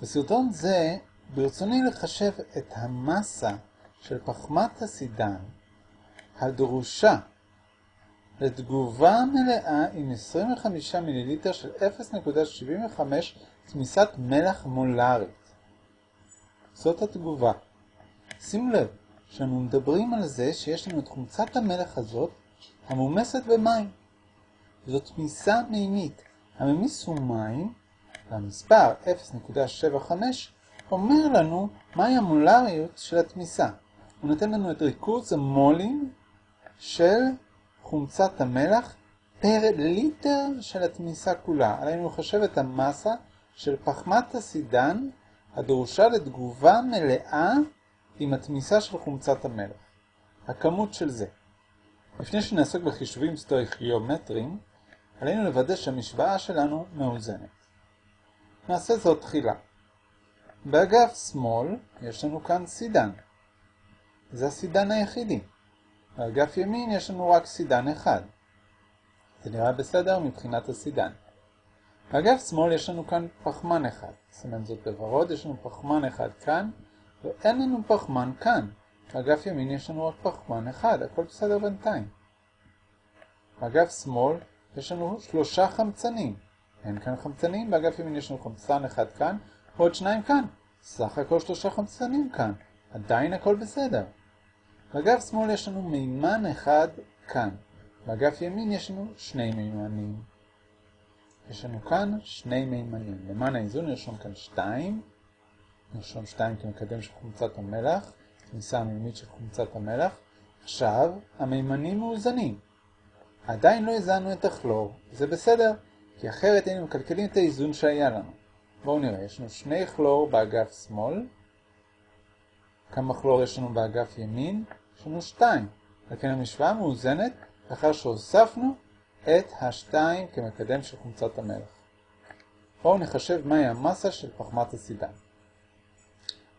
בסרטון זה ברצוני לחשב את המסה של פחמת הסידן הדרושה לתגובה מלאה עם 25 מיליליטר של 0.75 תמיסת מלח מולרית. זאת התגובה. שימו לב שאנו מדברים על זה שיש לנו את חומצת המלח הזאת המומסת במים. זאת תמיסה מימית. הממיס הוא מים והמספר 0.75 אומר לנו מהי המולריות של התמיסה. הוא נותן לנו את ריכוז המולים של חומצת המלח פר ליטר של התמיסה כולה. עלינו לחשב את המסה של פחמת הסידן הדרושה לתגובה מלאה עם התמיסה של חומצת המלח. הכמות של זה. לפני שנעסוק בחישובים סטויכיומטריים, עלינו לוודא שהמשוואה שלנו מאוזנת. נעשה זאת תחילה. באגף שמאל יש לנו כאן סידן. זה הסידן היחידי. באגף ימין יש לנו רק סידן אחד. זה נראה בסדר מבחינת הסידן. באגף שמאל יש לנו כאן פחמן אחד. סימן זאת בוורוד, יש לנו פחמן אחד כאן, ואין לנו פחמן כאן. באגף ימין יש לנו רק פחמן אחד, הכל בסדר בינתיים. באגף שמאל יש לנו שלושה חמצנים. אין כאן חמצנים, באגף ימין יש לנו חמצן אחד כאן, ועוד שניים כאן. סך הכל שלושה חמצנים כאן. עדיין הכל בסדר. באגף שמאל יש לנו מימן אחד כאן. באגף ימין יש לנו שני מימנים. יש לנו כאן שני מימנים. למען האיזון נרשום כאן שתיים. נרשום שתיים כמקדם של חומצת המלח. תמיסה המימית של חומצת המלח. עכשיו, המימנים מאוזנים. עדיין לא הזנו את הכלור. זה בסדר, כי אחרת היינו מקלקלים את האיזון שהיה לנו. בואו נראה, יש לנו שני כלור באגף שמאל. כמה כלור יש לנו באגף ימין? יש לנו שתיים. לכן המשוואה מאוזנת לאחר שהוספנו את השתיים כמקדם של חומצת המלח. בואו נחשב מהי המסה של פחמת הסידן.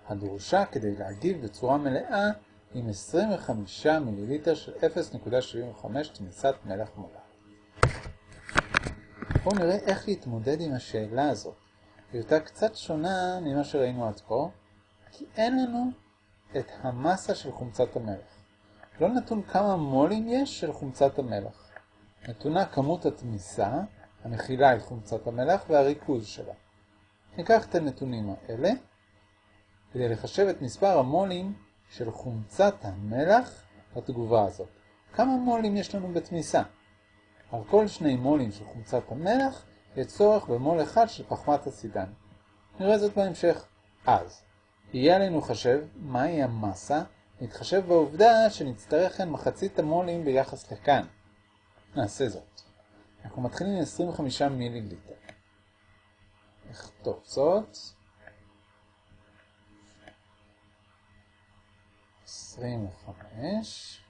הדרושה כדי להגיב בצורה מלאה עם 25 מיליליטר של 0.75 תמיסת מלח מולר. בואו נראה איך להתמודד עם השאלה הזאת. היא הייתה קצת שונה ממה שראינו עד כה, כי אין לנו את המסה של חומצת המלח. לא נתון כמה מולים יש של חומצת המלח. נתונה כמות התמיסה, המכילה את חומצת המלח והריכוז שלה. ניקח את הנתונים האלה כדי לחשב את מספר המולים של חומצת המלח לתגובה הזאת. כמה מולים יש לנו בתמיסה? על כל שני מולים של חומצת המלח יש צורך במול אחד של פחמת הסידן. נראה זאת בהמשך. אז, יהיה עלינו לחשב מהי המסה, נתחשב בעובדה שנצטרך כאן מחצית המולים ביחס לכאן. נעשה זאת. אנחנו מתחילים עם 25 מיליליטר. נכתוב זאת. 25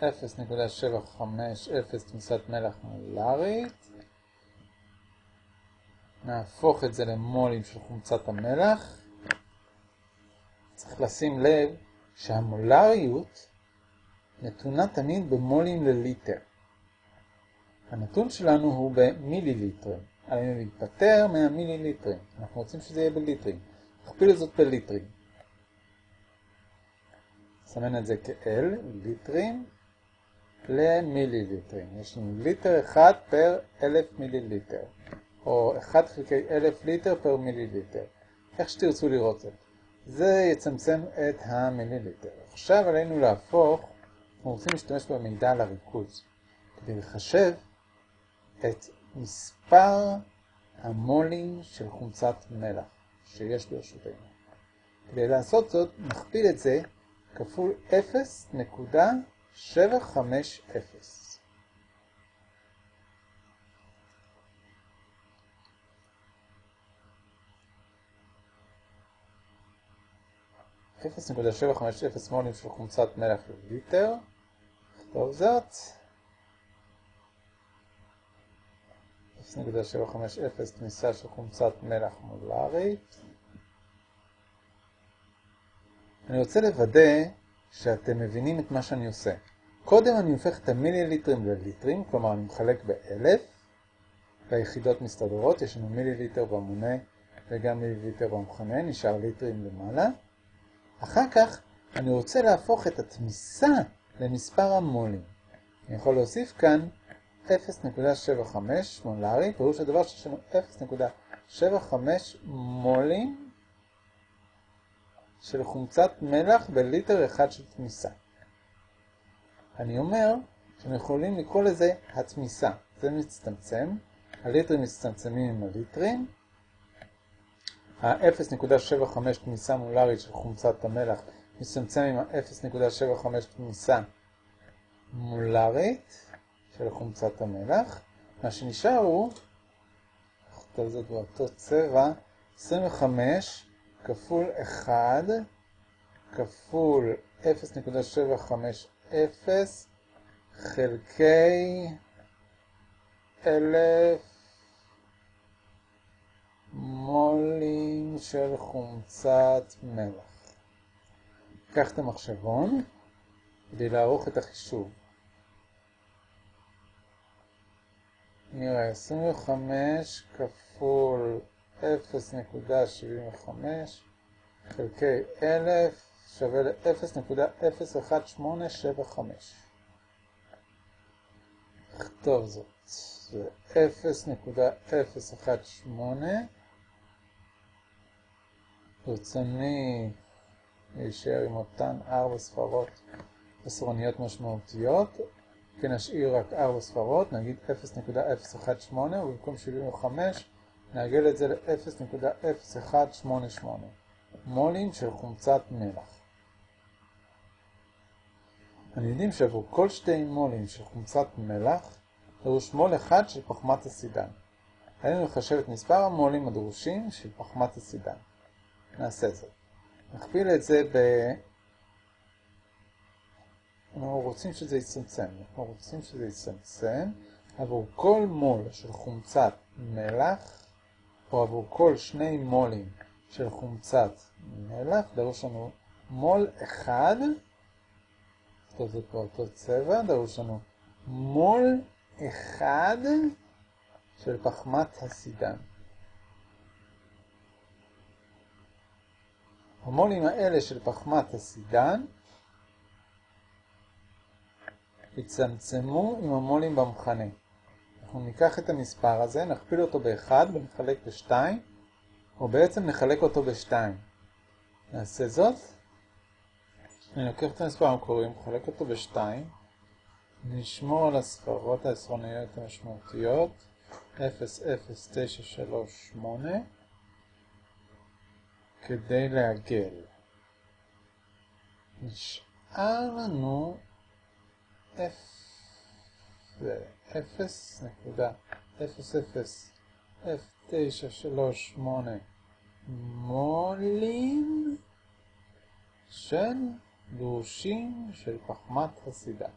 0.750 תמיסת מלח מולרית. נהפוך את זה למולים של חומצת המלח. צריך לשים לב שהמולריות נתונה תמיד במולים לליטר. הנתון שלנו הוא במיליליטרים. עלינו להיפטר מהמיליליטרים. אנחנו רוצים שזה יהיה בליטרים. נכפיל את זאת בליטרים. נסמן את זה כ-L, ליטרים, למיליליטרים. יש לנו ליטר אחד פר אלף מיליליטר, או 1 חלקי אלף ליטר פר מיליליטר. איך שתרצו לראות את זה יצמצם את המיליליטר. עכשיו עלינו להפוך, אנחנו רוצים להשתמש במידע על הריכוז, כדי לחשב את מספר המולים של חומצת מלח שיש ברשותנו. כדי לעשות זאת, נכפיל את זה כפול 0.750. 0.750 מולים של חומצת מלח לליטר. נכתוב זאת. 0.750 תמיסה של חומצת מלח מולרית. אני רוצה לוודא שאתם מבינים את מה שאני עושה. קודם אני הופך את המיליליטרים לליטרים, כלומר אני מחלק באלף. והיחידות מסתדרות, יש לנו מיליליטר במונה וגם מיליליטר במכנה, נשאר ליטרים למעלה. אחר כך אני רוצה להפוך את התמיסה למספר המולים. אני יכול להוסיף כאן 0.75 מולרי, פירוש הדבר שיש לנו 0.75 מולים של חומצת מלח בליטר אחד של תמיסה. אני אומר שאנחנו יכולים לקרוא לזה התמיסה. זה מצטמצם, הליטרים מצטמצמים עם הליטרים, ה-0.75 תמיסה מולרית של חומצת המלח מצטמצם עם ה-0.75 תמיסה מולרית של חומצת המלח. מה שנשאר הוא, נכתוב זאת באותו צבע, 25 כפול 1 כפול 0.750 חלקי אלף מולים של חומצת מלח. קח את המחשבון כדי לערוך את החישוב. נראה 25 כפול 0.75 חלקי 1,000 שווה ל-0.01875. נכתוב זאת. זה 0.018. ברצוני להישאר עם אותן ארבע ספרות עשרוניות משמעותיות. כן, נשאיר רק ארבע ספרות, נגיד 0.018, ובמקום 75 נעגל את זה ל-0.0188 מולים של חומצת מלח. אני יודעים שעבור כל שתי מולים של חומצת מלח דרוש מול אחד של פחמת הסידן. עלינו לחשב את מספר המולים הדרושים של פחמת הסידן. נעשה זאת. נכפיל את זה ב... אנחנו רוצים שזה יצמצם. אנחנו רוצים שזה יצמצם עבור כל מול של חומצת מלח, או עבור כל שני מולים של חומצת מלח, דרוש לנו מול אחד, טוב זה כבר אותו צבע, דרוש לנו מול אחד של פחמת הסידן. המולים האלה של פחמת הסידן יצמצמו עם המולים במכנה. אנחנו ניקח את המספר הזה, נכפיל אותו ב-1 ונחלק ב-2, או בעצם נחלק אותו ב-2. נעשה זאת. אני לוקח את המספר המקורי, מחלק אותו ב-2, נשמור על הספרות העשרוניות המשמעותיות 00938 כדי לעגל. נשאר לנו 0.00938 מולים של דרושים של פחמת הסידה.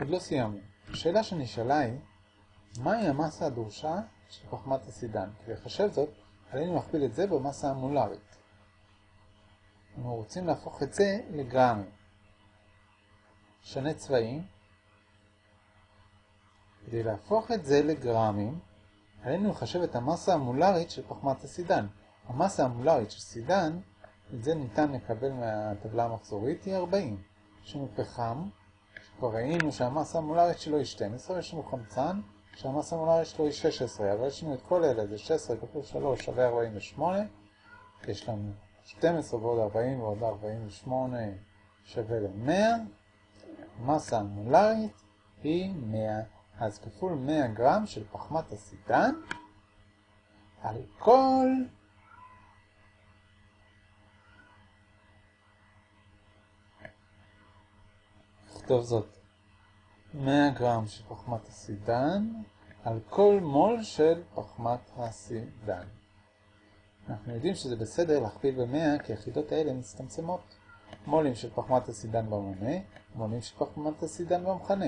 עוד לא סיימנו. השאלה שנשאלה היא, מהי המסה הדרושה של פחמת הסידן? כדי לחשב זאת, עלינו להכפיל את זה במסה המולרית. אנחנו רוצים להפוך את זה לגרמים. שנה צבעים. כדי להפוך את זה לגרמים, עלינו לחשב את המסה המולרית של פחמת הסידן. המסה המולרית של סידן, את זה ניתן לקבל מהטבלה המחזורית, היא 40. יש לנו פחם, כבר ראינו שהמסה המולרית שלו היא 12, יש לנו חמצן שהמסה המולרית שלו היא 16, אבל יש לנו את כל אלה, זה 16 כפול 3 שווה 48, יש לנו 12 ועוד 40 ועוד 48 שווה ל-100, המסה המולרית היא 100, אז כפול 100 גרם של פחמת הסידן על כל נכתוב זאת 100 גרם של פחמת הסידן על כל מול של פחמת הסידן. אנחנו יודעים שזה בסדר להכפיל ב-100 כי היחידות האלה מצטמצמות. מולים של פחמת הסידן במונה, מולים של פחמת הסידן במכנה.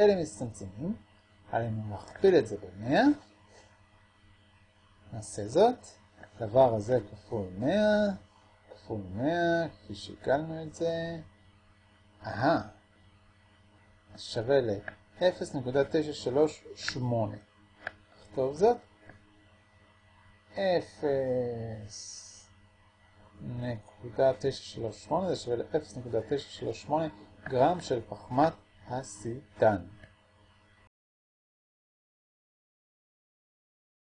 אלה מצטמצמים, עלינו להכפיל את זה ב-100. נעשה זאת. הדבר הזה כפול 100, כפול 100, כפי שהגלנו את זה. אהה. שווה ל 0.938. נכתוב זאת. 0.938 זה שווה ל-0.938 גרם של פחמת הסידן.